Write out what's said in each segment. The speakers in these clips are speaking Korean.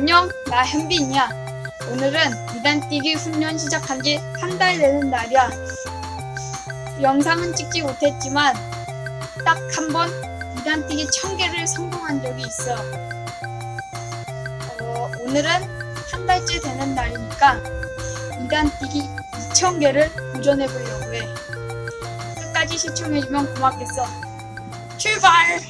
안녕, 나 현빈이야. 오늘은 이단뛰기 훈련 시작한 지 한 달 되는 날이야. 영상은 찍지 못했지만 딱 한번 이단뛰기 천 개를 성공한 적이 있어. 어, 오늘은 한 달째 되는 날이니까 이단뛰기 2천 개를 도전해 보려고 해. 끝까지 시청해주면 고맙겠어. 출발!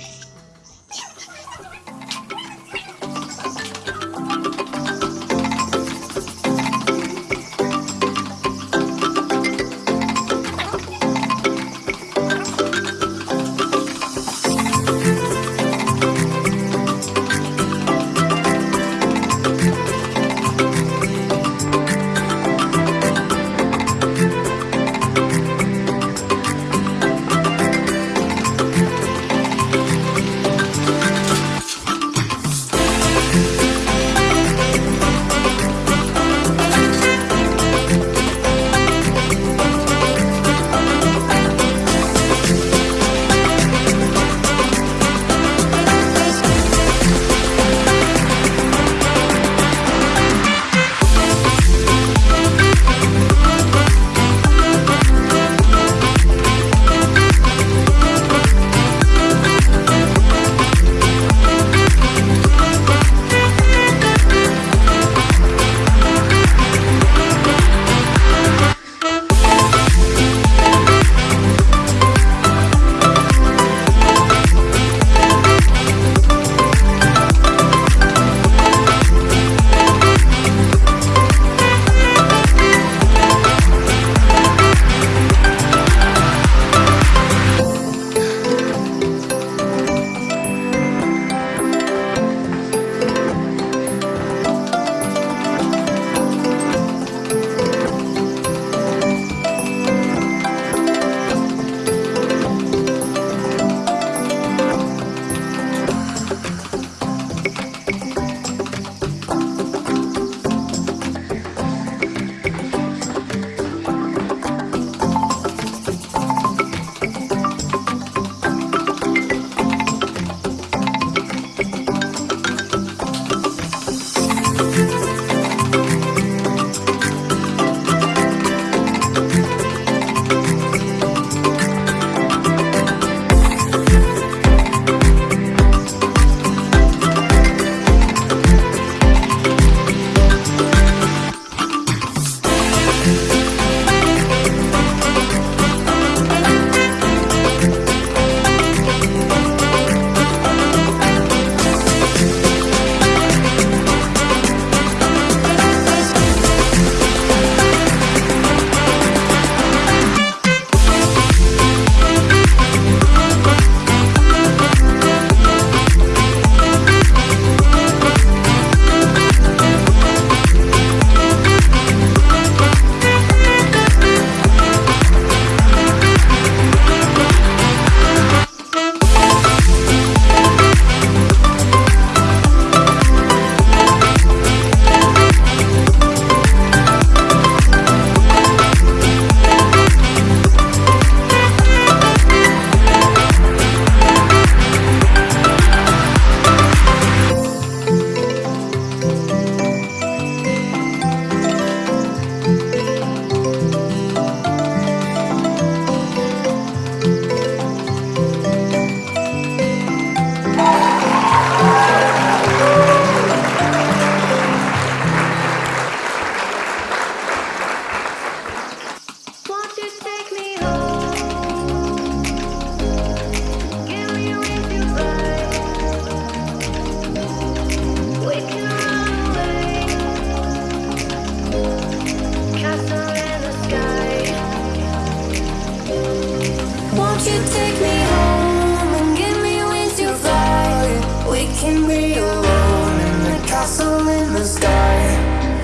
can be alone in the castle in the sky.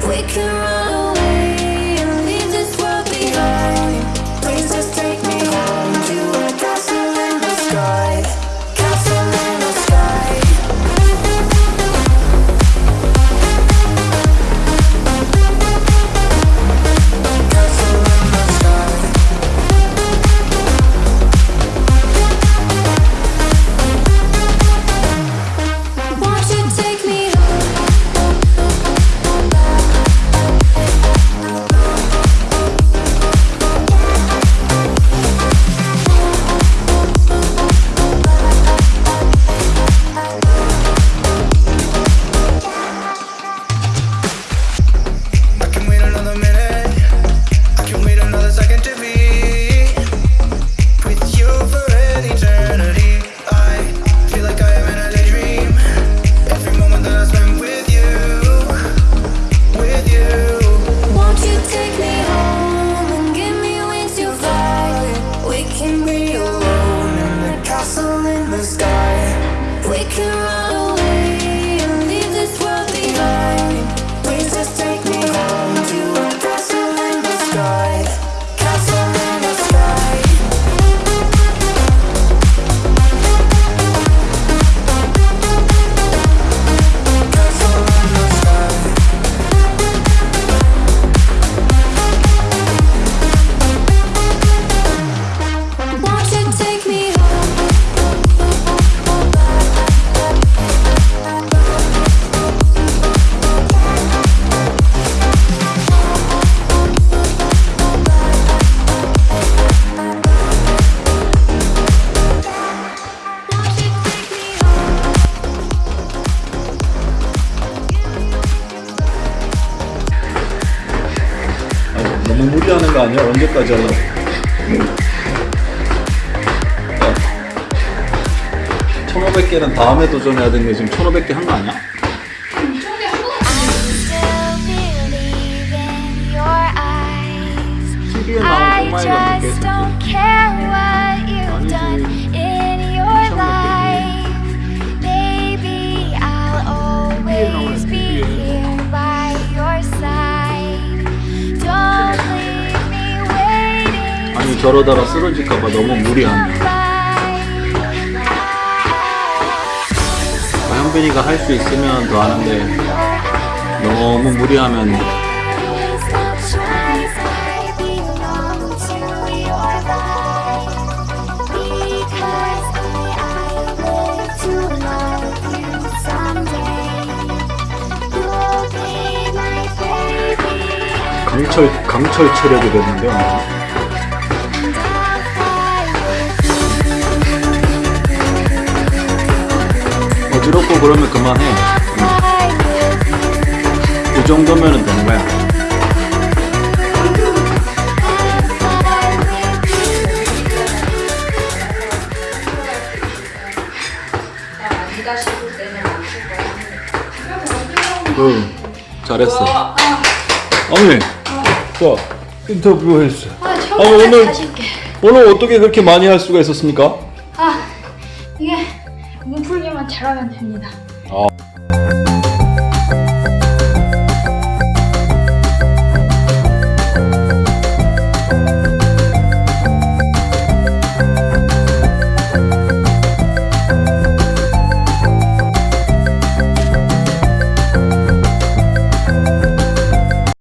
We can run. 거 아니야? 언제까지 하려고? 야, 1500개는 다음에 도전해야 되는데 지금 1500개 한 거 아니야? TV에 나온 꼬마애가 몇개 저러다가 쓰러질까봐 너무 아, 현빈이가 할 수 있으면 더 하는데 너무 무리하면 강철 강철 체력이 됐는데 어지럽고 그러면 그만해. 이 정도면 은 되는 거야. 응 잘했어 어머니 자 인터뷰 했어 아, 아, 오늘-. 오늘 어떻게 그렇게 많이 할 수가 있었습니까? 잘하면 됩니다.